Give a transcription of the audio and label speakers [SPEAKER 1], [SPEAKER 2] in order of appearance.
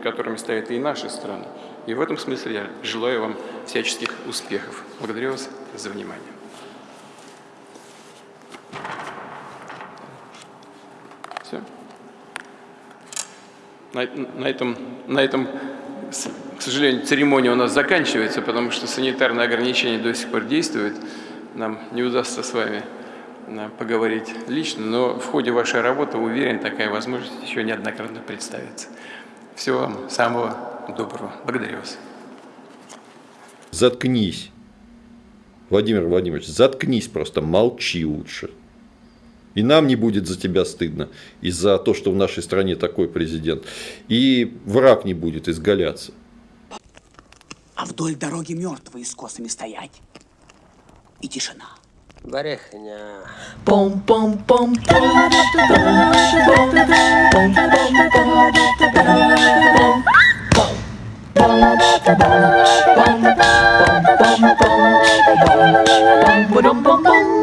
[SPEAKER 1] перед которыми стоят и наши страны. И в этом смысле я желаю вам всяческих успехов. Благодарю вас за внимание. Все. На, на, этом, на этом, к сожалению, церемония у нас заканчивается, потому что санитарные ограничения до сих пор действуют. Нам не удастся с вами э, поговорить лично, но в ходе вашей работы, уверен, такая возможность еще неоднократно представится. Всего вам самого доброго. Благодарю вас.
[SPEAKER 2] Заткнись. Владимир Владимирович, заткнись просто, молчи лучше. И нам не будет за тебя стыдно, из-за того, что в нашей стране такой президент. И враг не будет изгаляться.
[SPEAKER 3] А вдоль дороги мертвые с косами стоять. И тишина.
[SPEAKER 4] Барехня.
[SPEAKER 5] bum bum bum bum bum bum bum bum